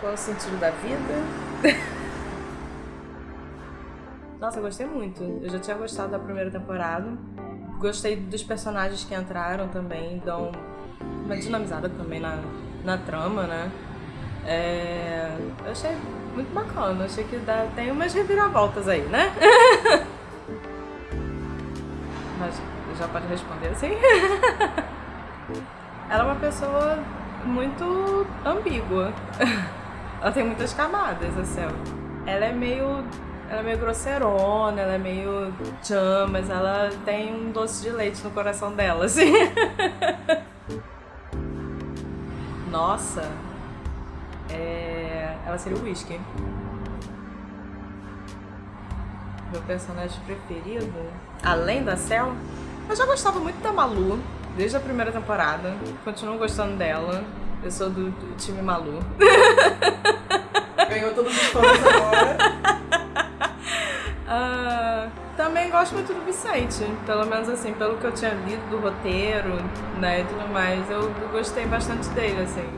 Qual é o sentido da vida? Nossa, eu gostei muito. Eu já tinha gostado da primeira temporada. Gostei dos personagens que entraram também, dão uma dinamizada também na, na trama, né? É, eu achei muito bacana, achei que dá, tem umas reviravoltas aí, né? Mas já pode responder assim? Ela é uma pessoa muito ambígua. Ela tem muitas camadas, assim. Ela é meio. Ela é meio grosseirona, ela é meio tchan, mas ela tem um doce de leite no coração dela, assim. Nossa, é... ela seria o Whisky. Meu personagem preferido, além da Cell, eu já gostava muito da Malu, desde a primeira temporada. Continuo gostando dela. Eu sou do, do time Malu. Ganhou todos os fãs agora. Uh, também gosto muito do Vicente, pelo menos assim, pelo que eu tinha lido do roteiro, né, e tudo mais, eu, eu gostei bastante dele, assim.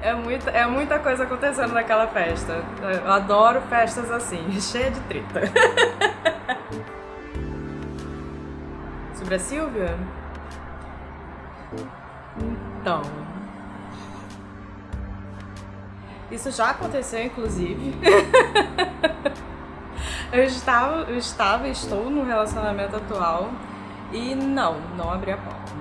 É muita, é muita coisa acontecendo naquela festa. Eu adoro festas assim, cheia de treta. Sobre a Silvia? Então. Isso já aconteceu, inclusive. eu estava, eu estava estou no relacionamento atual e não, não abri a porta.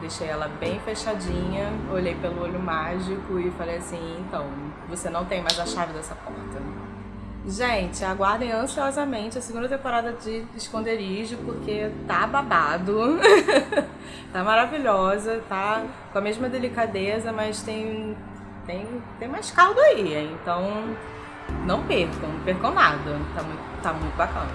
Deixei ela bem fechadinha, olhei pelo olho mágico e falei assim, então, você não tem mais a chave dessa porta. Gente, aguardem ansiosamente a segunda temporada de Esconderijo, porque tá babado. tá maravilhosa, tá com a mesma delicadeza, mas tem, tem, tem mais caldo aí? Então não percam, não percam nada. Tá muito, tá muito bacana.